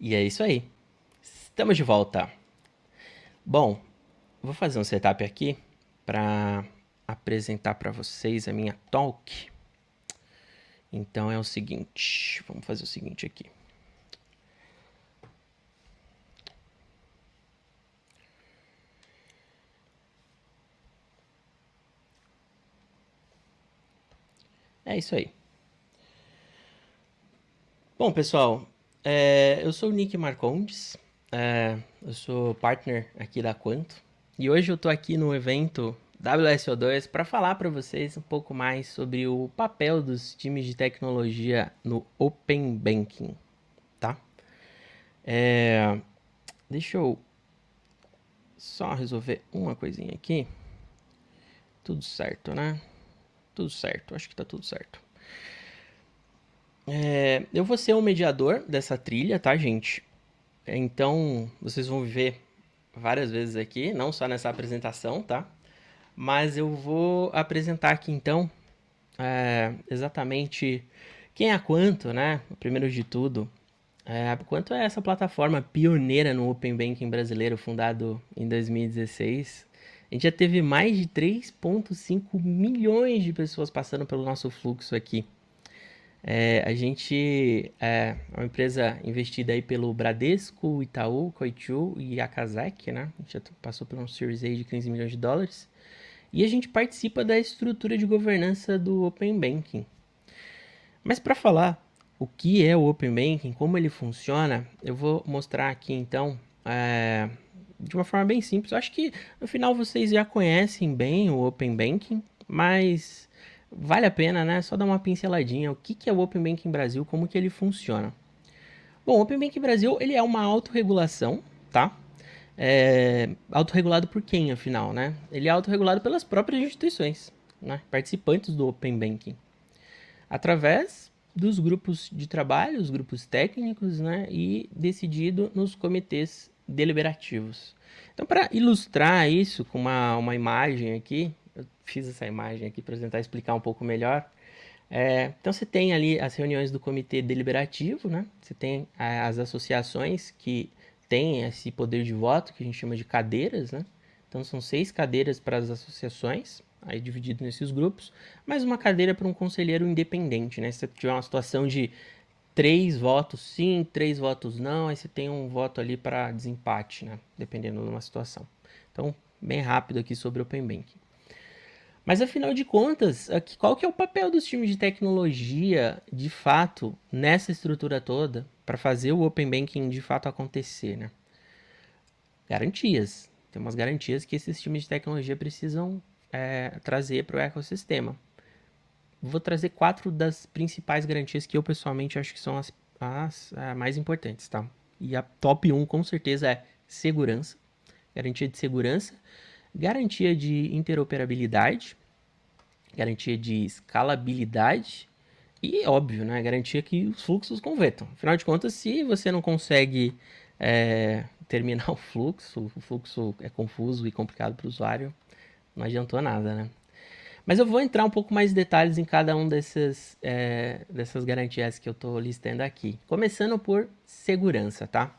E é isso aí. Estamos de volta. Bom, vou fazer um setup aqui para apresentar para vocês a minha talk. Então é o seguinte, vamos fazer o seguinte aqui. É isso aí. Bom, pessoal, é, eu sou o Nick Marcondes, é, eu sou partner aqui da Quanto e hoje eu estou aqui no evento WSO2 para falar para vocês um pouco mais sobre o papel dos times de tecnologia no Open Banking, tá? É, deixa eu só resolver uma coisinha aqui. Tudo certo, né? Tudo certo, acho que tá tudo certo. É, eu vou ser o mediador dessa trilha, tá, gente? Então, vocês vão ver várias vezes aqui, não só nessa apresentação, tá? Mas eu vou apresentar aqui, então, é, exatamente quem é a Quanto, né? Primeiro de tudo, é, Quanto é essa plataforma pioneira no Open Banking brasileiro, fundado em 2016. A gente já teve mais de 3,5 milhões de pessoas passando pelo nosso fluxo aqui. É, a gente é uma empresa investida aí pelo Bradesco, Itaú, Coitu e a Kazek, né? A gente já passou por um Series A de 15 milhões de dólares. E a gente participa da estrutura de governança do Open Banking. Mas para falar o que é o Open Banking, como ele funciona, eu vou mostrar aqui então é, de uma forma bem simples. Eu acho que no final vocês já conhecem bem o Open Banking, mas vale a pena, né? Só dar uma pinceladinha. O que, que é o Open Banking Brasil, como que ele funciona. Bom, o Open Banking Brasil, ele é uma autorregulação, tá? É, autorregulado por quem, afinal, né? Ele é autorregulado pelas próprias instituições, né? participantes do Open Banking, através dos grupos de trabalho, os grupos técnicos, né? E decidido nos comitês deliberativos. Então, para ilustrar isso com uma, uma imagem aqui, eu fiz essa imagem aqui para tentar explicar um pouco melhor. É, então você tem ali as reuniões do comitê deliberativo, né? Você tem as associações que têm esse poder de voto, que a gente chama de cadeiras, né? Então são seis cadeiras para as associações, aí dividido nesses grupos, mais uma cadeira para um conselheiro independente, né? Se você tiver uma situação de três votos sim, três votos não, aí você tem um voto ali para desempate, né? Dependendo de uma situação. Então, bem rápido aqui sobre o Open Banking. Mas afinal de contas, qual que é o papel dos times de tecnologia, de fato, nessa estrutura toda, para fazer o Open Banking de fato acontecer, né? Garantias. Tem umas garantias que esses times de tecnologia precisam é, trazer para o ecossistema. Vou trazer quatro das principais garantias que eu pessoalmente acho que são as, as, as é, mais importantes, tá? E a top 1 com certeza é segurança, garantia de segurança, garantia de interoperabilidade, garantia de escalabilidade e, óbvio, né, garantia que os fluxos convertam. Afinal de contas, se você não consegue é, terminar o fluxo, o fluxo é confuso e complicado para o usuário, não adiantou nada, né? Mas eu vou entrar um pouco mais em detalhes em cada um desses, é, dessas garantias que eu estou listando aqui. Começando por segurança, tá?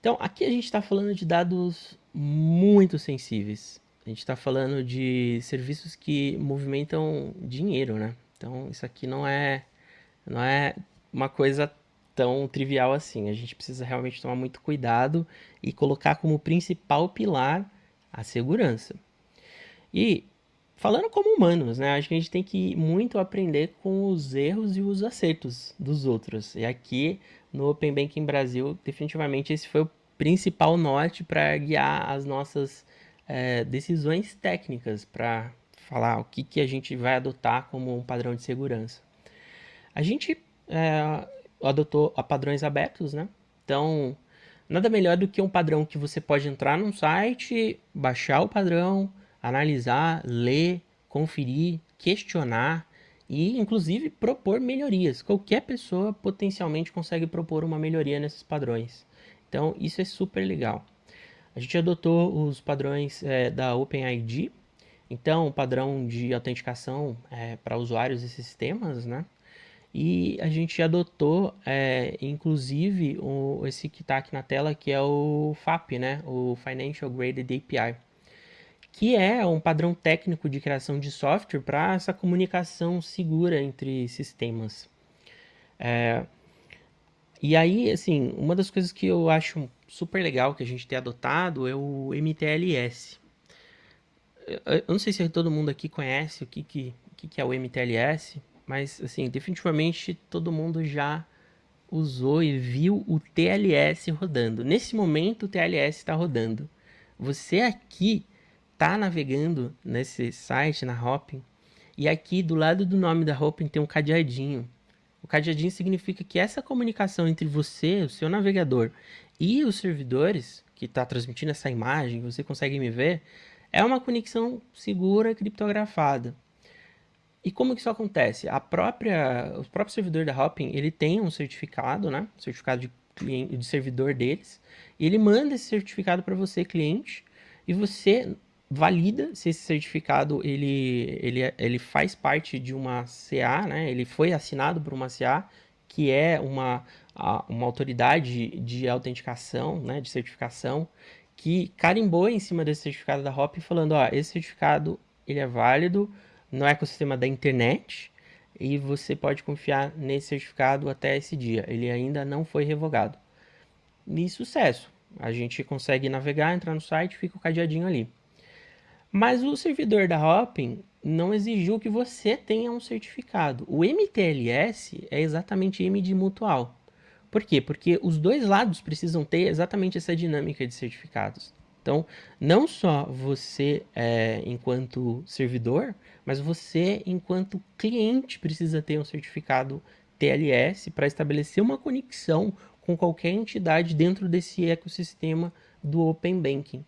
Então, aqui a gente está falando de dados muito sensíveis. A gente está falando de serviços que movimentam dinheiro, né? Então, isso aqui não é, não é uma coisa tão trivial assim. A gente precisa realmente tomar muito cuidado e colocar como principal pilar a segurança. E falando como humanos, né? Acho que a gente tem que muito aprender com os erros e os acertos dos outros. E aqui no Open Banking Brasil, definitivamente esse foi o principal norte para guiar as nossas é, decisões técnicas, para falar o que, que a gente vai adotar como um padrão de segurança. A gente é, adotou padrões abertos, né? Então, nada melhor do que um padrão que você pode entrar num site, baixar o padrão, analisar, ler, conferir, questionar e, inclusive, propor melhorias. Qualquer pessoa potencialmente consegue propor uma melhoria nesses padrões. Então, isso é super legal. A gente adotou os padrões é, da OpenID, então, o padrão de autenticação é, para usuários e sistemas, né? e a gente adotou, é, inclusive, o, esse que está aqui na tela, que é o FAP, né? o Financial Graded API, que é um padrão técnico de criação de software para essa comunicação segura entre sistemas. É, e aí, assim, uma das coisas que eu acho super legal que a gente tem adotado é o MTLS. Eu não sei se todo mundo aqui conhece o que, que, que é o MTLS, mas, assim, definitivamente todo mundo já usou e viu o TLS rodando. Nesse momento, o TLS está rodando. Você aqui está navegando nesse site, na Hopin, e aqui do lado do nome da Hopin tem um cadeadinho. O cadeadinho significa que essa comunicação entre você, o seu navegador, e os servidores que está transmitindo essa imagem, você consegue me ver, é uma conexão segura criptografada. E como que isso acontece? A própria, o próprio servidor da Hopin, ele tem um certificado, né? Certificado de, cliente, de servidor deles. E ele manda esse certificado para você, cliente, e você valida se esse certificado ele, ele, ele faz parte de uma CA, né? Ele foi assinado por uma CA, que é uma, uma autoridade de autenticação, né? De certificação, que carimbou em cima desse certificado da Hopin, falando, ó, esse certificado ele é válido, no ecossistema da internet e você pode confiar nesse certificado até esse dia. Ele ainda não foi revogado. E sucesso. A gente consegue navegar, entrar no site, fica o cadeadinho ali. Mas o servidor da Hopin não exigiu que você tenha um certificado. O MTLS é exatamente M de mutual. Por quê? Porque os dois lados precisam ter exatamente essa dinâmica de certificados. Então, não só você, é, enquanto servidor, mas você, enquanto cliente, precisa ter um certificado TLS para estabelecer uma conexão com qualquer entidade dentro desse ecossistema do Open Banking.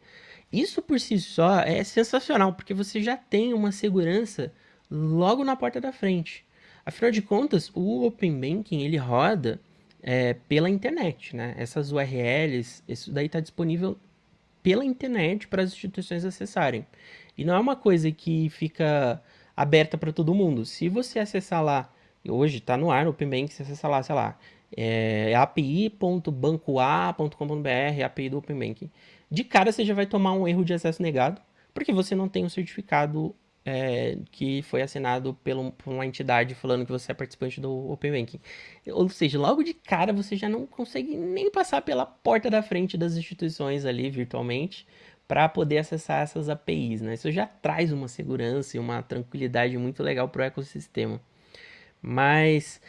Isso por si só é sensacional, porque você já tem uma segurança logo na porta da frente. Afinal de contas, o Open Banking ele roda é, pela internet, né? Essas URLs, isso daí está disponível pela internet para as instituições acessarem. E não é uma coisa que fica aberta para todo mundo. Se você acessar lá, hoje está no ar, no Open Bank, você acessar lá, sei lá, é api.bancoa.com.br, API do Open Banking. De cara você já vai tomar um erro de acesso negado, porque você não tem um certificado é, que foi assinado pelo, por uma entidade falando que você é participante do Open Banking. Ou seja, logo de cara você já não consegue nem passar pela porta da frente das instituições ali virtualmente para poder acessar essas APIs. Né? Isso já traz uma segurança e uma tranquilidade muito legal para o ecossistema. Mas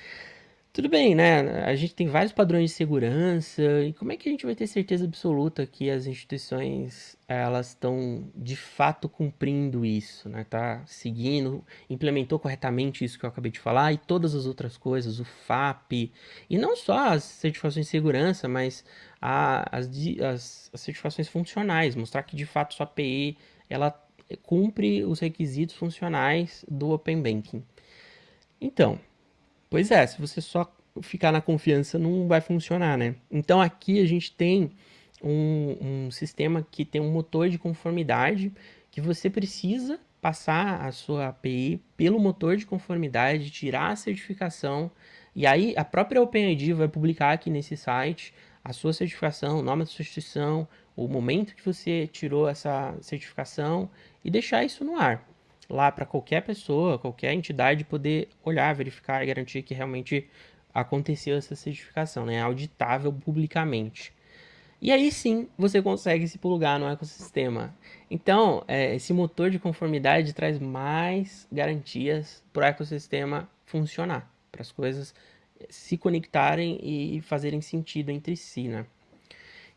tudo bem, né? A gente tem vários padrões de segurança e como é que a gente vai ter certeza absoluta que as instituições elas estão de fato cumprindo isso, né? Tá seguindo, implementou corretamente isso que eu acabei de falar e todas as outras coisas, o FAP e não só as certificações de segurança, mas a, as, as, as certificações funcionais, mostrar que de fato sua API ela cumpre os requisitos funcionais do Open Banking. Então, Pois é, se você só ficar na confiança não vai funcionar, né? Então aqui a gente tem um, um sistema que tem um motor de conformidade que você precisa passar a sua API pelo motor de conformidade, tirar a certificação e aí a própria OpenID vai publicar aqui nesse site a sua certificação, o nome da sua instituição, o momento que você tirou essa certificação e deixar isso no ar lá para qualquer pessoa, qualquer entidade poder olhar, verificar e garantir que realmente aconteceu essa certificação, né? É auditável publicamente. E aí sim você consegue se plugar no ecossistema. Então, é, esse motor de conformidade traz mais garantias para o ecossistema funcionar, para as coisas se conectarem e fazerem sentido entre si, né?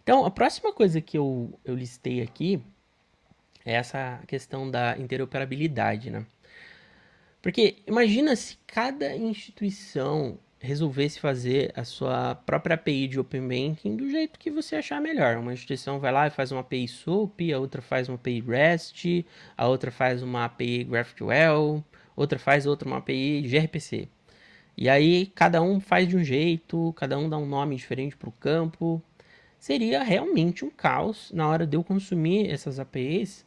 Então, a próxima coisa que eu, eu listei aqui é essa questão da interoperabilidade, né? Porque imagina se cada instituição resolvesse fazer a sua própria API de Open Banking do jeito que você achar melhor. Uma instituição vai lá e faz uma API SOAP, a outra faz uma API REST, a outra faz uma API GraphQL, outra faz outra uma API gRPC. E aí cada um faz de um jeito, cada um dá um nome diferente para o campo. Seria realmente um caos na hora de eu consumir essas APIs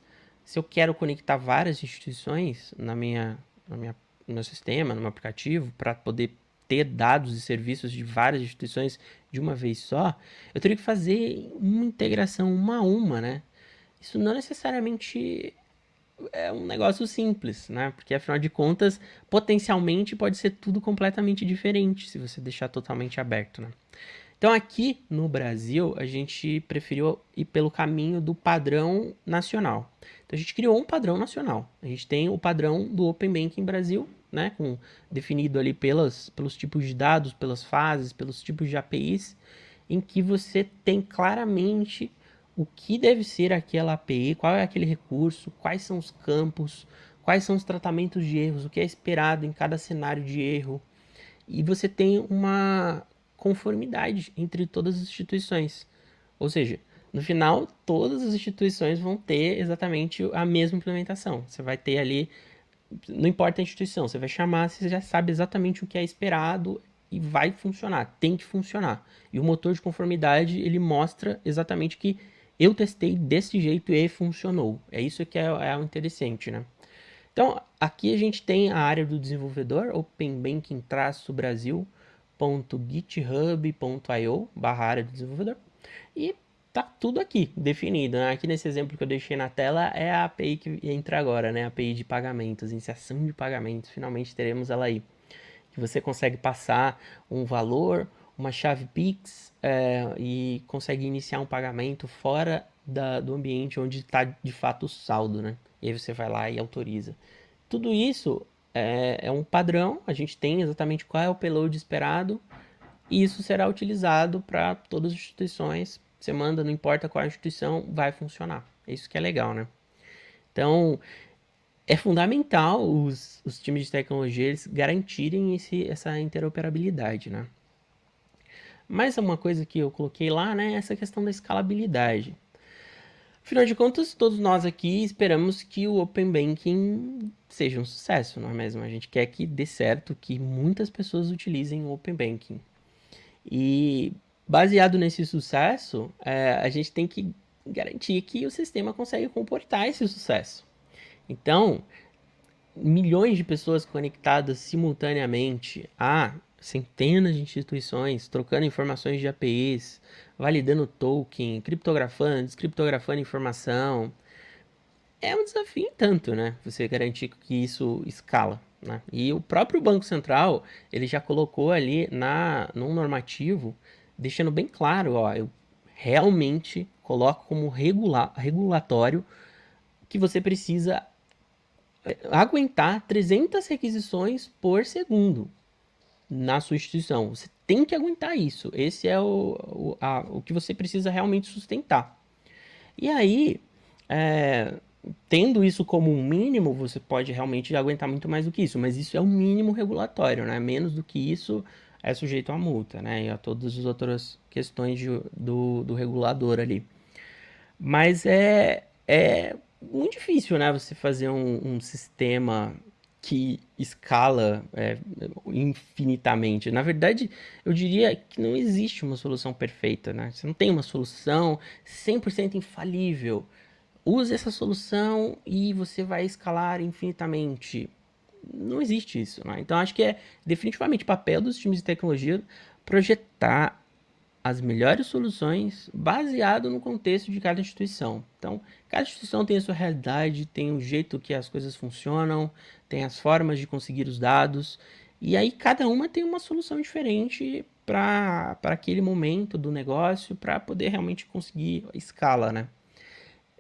se eu quero conectar várias instituições na minha, na minha, no meu sistema, no meu aplicativo, para poder ter dados e serviços de várias instituições de uma vez só, eu teria que fazer uma integração uma a uma, né? Isso não necessariamente é um negócio simples, né? Porque afinal de contas, potencialmente pode ser tudo completamente diferente se você deixar totalmente aberto, né? Então aqui no Brasil, a gente preferiu ir pelo caminho do padrão nacional. Então a gente criou um padrão nacional. A gente tem o padrão do Open Banking Brasil, né, com, definido ali pelas, pelos tipos de dados, pelas fases, pelos tipos de APIs, em que você tem claramente o que deve ser aquela API, qual é aquele recurso, quais são os campos, quais são os tratamentos de erros, o que é esperado em cada cenário de erro. E você tem uma, conformidade entre todas as instituições. Ou seja, no final, todas as instituições vão ter exatamente a mesma implementação. Você vai ter ali, não importa a instituição, você vai chamar, você já sabe exatamente o que é esperado e vai funcionar, tem que funcionar. E o motor de conformidade, ele mostra exatamente que eu testei desse jeito e funcionou. É isso que é, é o interessante, né? Então, aqui a gente tem a área do desenvolvedor, Open Banking-Brasil, github.io barra área do desenvolvedor e tá tudo aqui definido. Né? Aqui nesse exemplo que eu deixei na tela é a API que entra agora, né? A API de pagamentos, iniciação de pagamentos. Finalmente teremos ela aí. Que você consegue passar um valor, uma chave Pix é, e consegue iniciar um pagamento fora da, do ambiente onde está de fato o saldo, né? E aí você vai lá e autoriza. Tudo isso é, é um padrão, a gente tem exatamente qual é o payload esperado, e isso será utilizado para todas as instituições. Você manda, não importa qual instituição, vai funcionar. É isso que é legal, né? Então, é fundamental os, os times de tecnologia eles garantirem esse, essa interoperabilidade, né? Mas uma coisa que eu coloquei lá, né, é essa questão da escalabilidade. Afinal de contas, todos nós aqui esperamos que o Open Banking seja um sucesso, não é mesmo? A gente quer que dê certo, que muitas pessoas utilizem o Open Banking. E baseado nesse sucesso, é, a gente tem que garantir que o sistema consegue comportar esse sucesso. Então, milhões de pessoas conectadas simultaneamente a centenas de instituições, trocando informações de APIs, validando token, criptografando, descriptografando informação. É um desafio tanto, né? Você garantir que isso escala. Né? E o próprio Banco Central, ele já colocou ali na, num normativo, deixando bem claro, ó, eu realmente coloco como regular, regulatório que você precisa eh, aguentar 300 requisições por segundo na sua instituição. Você tem que aguentar isso. Esse é o, o, a, o que você precisa realmente sustentar. E aí, é, tendo isso como um mínimo, você pode realmente aguentar muito mais do que isso. Mas isso é o mínimo regulatório, né? Menos do que isso é sujeito a multa, né? E a todas as outras questões de, do, do regulador ali. Mas é, é muito difícil, né? Você fazer um, um sistema que escala é, infinitamente. Na verdade, eu diria que não existe uma solução perfeita, né? Você não tem uma solução 100% infalível. Use essa solução e você vai escalar infinitamente. Não existe isso, né? Então, acho que é definitivamente papel dos times de tecnologia projetar as melhores soluções baseado no contexto de cada instituição. Então, cada instituição tem a sua realidade, tem o jeito que as coisas funcionam, tem as formas de conseguir os dados, e aí cada uma tem uma solução diferente para aquele momento do negócio, para poder realmente conseguir escala, né?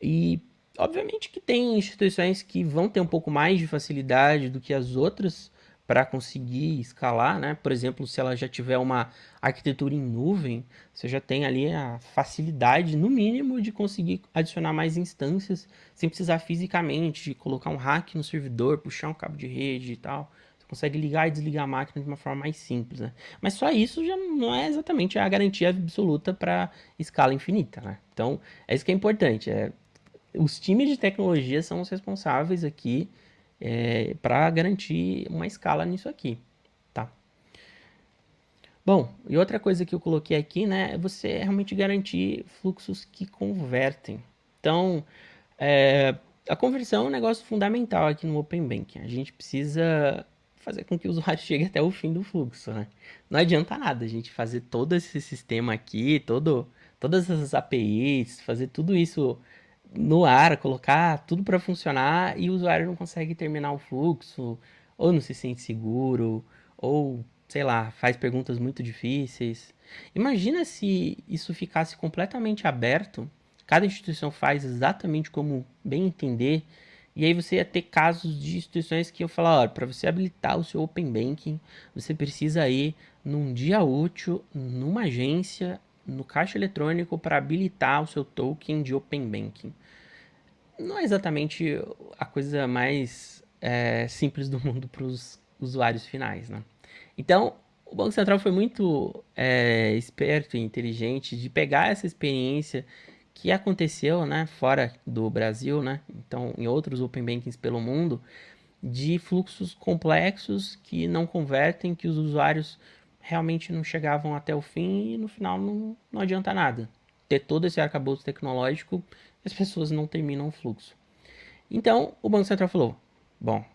E obviamente que tem instituições que vão ter um pouco mais de facilidade do que as outras, para conseguir escalar, né? Por exemplo, se ela já tiver uma arquitetura em nuvem, você já tem ali a facilidade, no mínimo, de conseguir adicionar mais instâncias sem precisar fisicamente colocar um hack no servidor, puxar um cabo de rede e tal. Você consegue ligar e desligar a máquina de uma forma mais simples, né? Mas só isso já não é exatamente a garantia absoluta para escala infinita, né? Então, é isso que é importante. É, os times de tecnologia são os responsáveis aqui é, para garantir uma escala nisso aqui, tá? Bom, e outra coisa que eu coloquei aqui, né, é você realmente garantir fluxos que convertem. Então, é, a conversão é um negócio fundamental aqui no Open Banking. A gente precisa fazer com que o usuário chegue até o fim do fluxo, né? Não adianta nada a gente fazer todo esse sistema aqui, todo, todas essas APIs, fazer tudo isso no ar, colocar tudo para funcionar e o usuário não consegue terminar o fluxo, ou não se sente seguro, ou sei lá, faz perguntas muito difíceis. Imagina se isso ficasse completamente aberto, cada instituição faz exatamente como bem entender, e aí você ia ter casos de instituições que eu falar, para você habilitar o seu Open Banking, você precisa ir num dia útil, numa agência, no caixa eletrônico para habilitar o seu token de Open Banking. Não é exatamente a coisa mais é, simples do mundo para os usuários finais, né? Então, o Banco Central foi muito é, esperto e inteligente de pegar essa experiência que aconteceu, né, fora do Brasil, né, então em outros open bankings pelo mundo, de fluxos complexos que não convertem, que os usuários realmente não chegavam até o fim e no final não, não adianta nada. Ter todo esse arcabouço tecnológico, as pessoas não terminam o fluxo. Então, o Banco Central falou, bom,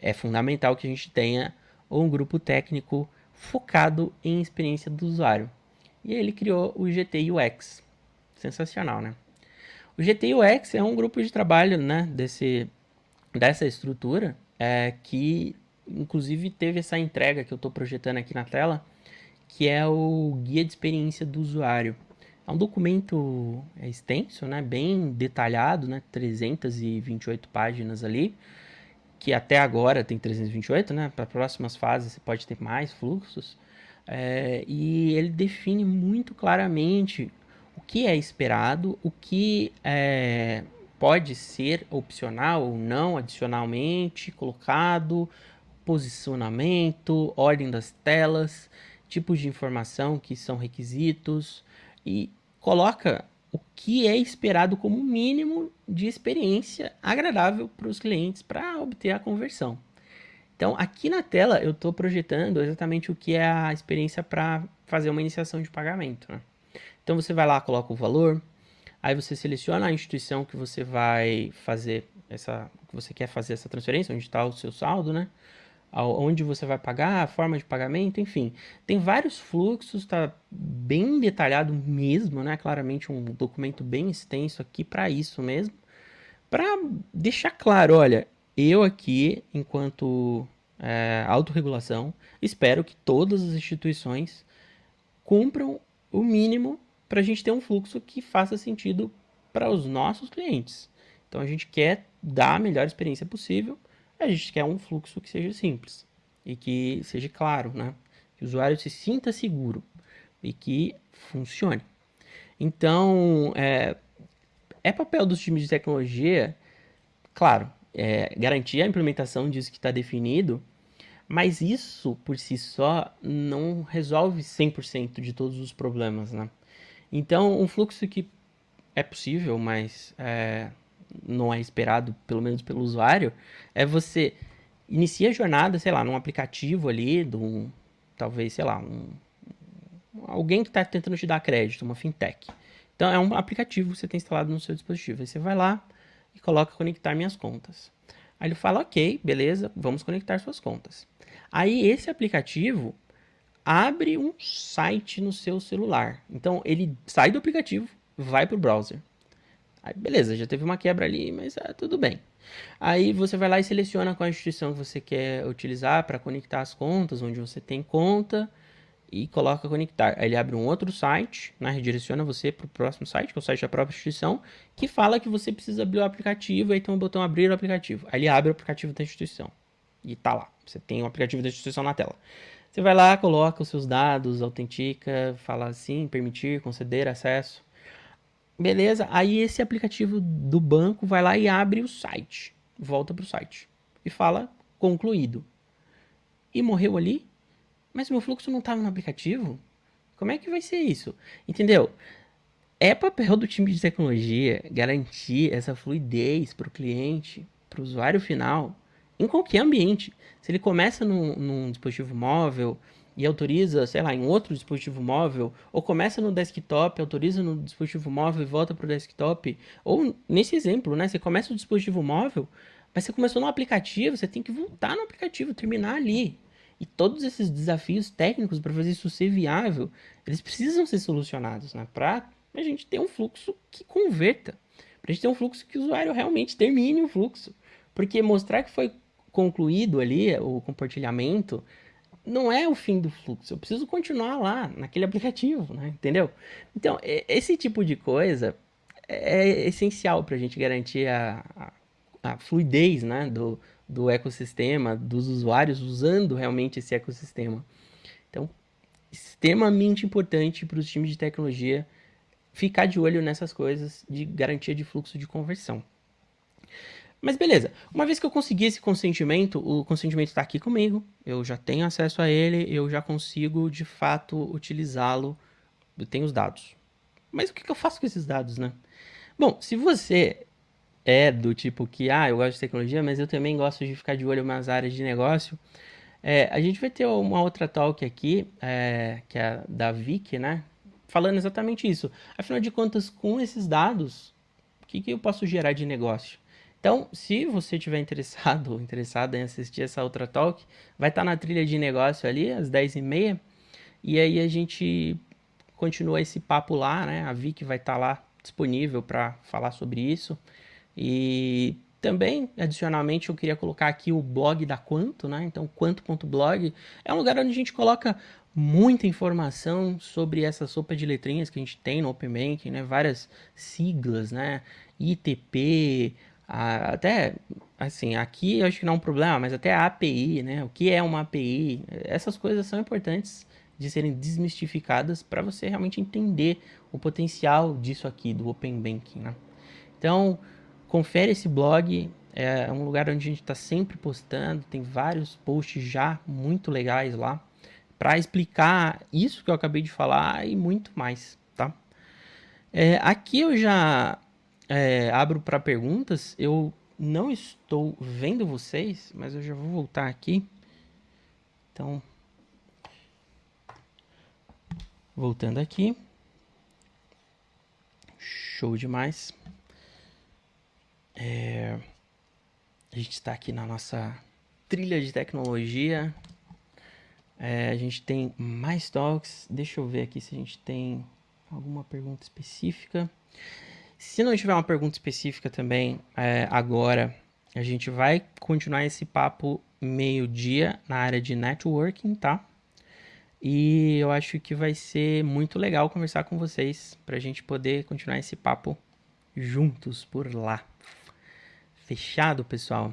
é fundamental que a gente tenha um grupo técnico focado em experiência do usuário. E ele criou o GT UX. Sensacional, né? O GT UX é um grupo de trabalho né, desse, dessa estrutura é, que, inclusive, teve essa entrega que eu estou projetando aqui na tela, que é o Guia de Experiência do Usuário. É um documento é, extenso, né, bem detalhado, né, 328 páginas ali, que até agora tem 328, né? Para próximas fases você pode ter mais fluxos. É, e ele define muito claramente o que é esperado, o que é, pode ser opcional ou não, adicionalmente colocado, posicionamento, ordem das telas, tipos de informação que são requisitos e coloca o que é esperado como mínimo de experiência agradável para os clientes para obter a conversão. Então, aqui na tela eu estou projetando exatamente o que é a experiência para fazer uma iniciação de pagamento. Né? Então, você vai lá, coloca o valor, aí você seleciona a instituição que você vai fazer essa, que você quer fazer essa transferência, onde está o seu saldo, né? Onde você vai pagar, a forma de pagamento, enfim. Tem vários fluxos, está bem detalhado mesmo, né? Claramente um documento bem extenso aqui para isso mesmo. Para deixar claro, olha, eu aqui, enquanto é, autorregulação, espero que todas as instituições cumpram o mínimo para a gente ter um fluxo que faça sentido para os nossos clientes. Então a gente quer dar a melhor experiência possível a gente quer um fluxo que seja simples e que seja claro, né? Que o usuário se sinta seguro e que funcione. Então, é, é papel dos times de tecnologia, claro, é, garantir a implementação disso que está definido, mas isso por si só não resolve 100% de todos os problemas, né? Então, um fluxo que é possível, mas é, não é esperado, pelo menos pelo usuário, é você inicia a jornada, sei lá, num aplicativo ali, de um, talvez, sei lá, um, alguém que está tentando te dar crédito, uma fintech. Então é um aplicativo que você tem instalado no seu dispositivo. Aí você vai lá e coloca conectar minhas contas. Aí ele fala, ok, beleza, vamos conectar suas contas. Aí esse aplicativo abre um site no seu celular. Então ele sai do aplicativo, vai para o browser. Aí, beleza, já teve uma quebra ali, mas ah, tudo bem. Aí você vai lá e seleciona qual instituição que você quer utilizar para conectar as contas, onde você tem conta, e coloca conectar. Aí ele abre um outro site, né, redireciona você para o próximo site, que é o site da própria instituição, que fala que você precisa abrir o aplicativo, aí tem um botão abrir o aplicativo. Aí ele abre o aplicativo da instituição. E tá lá, você tem o aplicativo da instituição na tela. Você vai lá, coloca os seus dados, autentica, fala assim, permitir, conceder acesso. Beleza? Aí esse aplicativo do banco vai lá e abre o site. Volta para o site. E fala concluído. E morreu ali? Mas meu fluxo não estava no aplicativo? Como é que vai ser isso? Entendeu? É papel do time de tecnologia garantir essa fluidez para o cliente, para o usuário final, em qualquer ambiente. Se ele começa num, num dispositivo móvel, e autoriza, sei lá, em outro dispositivo móvel, ou começa no desktop, autoriza no dispositivo móvel e volta para o desktop, ou nesse exemplo, né, você começa o dispositivo móvel, Mas você começou no aplicativo, você tem que voltar no aplicativo, terminar ali. E todos esses desafios técnicos para fazer isso ser viável, eles precisam ser solucionados, né? Para a gente ter um fluxo que converta. Para a gente ter um fluxo que o usuário realmente termine o fluxo. Porque mostrar que foi concluído ali o compartilhamento não é o fim do fluxo. Eu preciso continuar lá, naquele aplicativo, né? Entendeu? Então, esse tipo de coisa é essencial para a gente garantir a, a, a, fluidez né? do, do ecossistema, dos usuários usando realmente esse ecossistema. Então, extremamente importante para os times de tecnologia ficar de olho nessas coisas de garantia de fluxo de conversão. Mas beleza, uma vez que eu consegui esse consentimento, o consentimento está aqui comigo, eu já tenho acesso a ele, eu já consigo de fato utilizá-lo, eu tenho os dados. Mas o que, que eu faço com esses dados, né? Bom, se você é do tipo que, ah, eu gosto de tecnologia, mas eu também gosto de ficar de olho nas áreas de negócio, é, a gente vai ter uma outra talk aqui, é, que é da Vic, né? Falando exatamente isso. Afinal de contas, com esses dados, o que, que eu posso gerar de negócio? Então, se você tiver interessado ou interessada em assistir essa outra talk, vai estar tá na trilha de negócio ali, às 10h30. E aí a gente continua esse papo lá, né? A Vic vai estar tá lá disponível para falar sobre isso. E também, adicionalmente, eu queria colocar aqui o blog da Quanto, né? Então, quanto.blog é um lugar onde a gente coloca muita informação sobre essa sopa de letrinhas que a gente tem no Open Banking, né? Várias siglas, né? ITP, até, assim, aqui eu acho que não é um problema, mas até a API, né? O que é uma API? Essas coisas são importantes de serem desmistificadas para você realmente entender o potencial disso aqui, do Open Banking, né? Então, confere esse blog, é um lugar onde a gente está sempre postando, tem vários posts já muito legais lá, para explicar isso que eu acabei de falar e muito mais, tá? É, aqui eu já é, abro para perguntas. Eu não estou vendo vocês, mas eu já vou voltar aqui. Então, voltando aqui. Show demais. É, a gente está aqui na nossa trilha de tecnologia. É, a gente tem mais talks. Deixa eu ver aqui se a gente tem alguma pergunta específica. Se não tiver uma pergunta específica também é, agora, a gente vai continuar esse papo meio-dia na área de networking, tá? E eu acho que vai ser muito legal conversar com vocês para a gente poder continuar esse papo juntos por lá. Fechado, pessoal?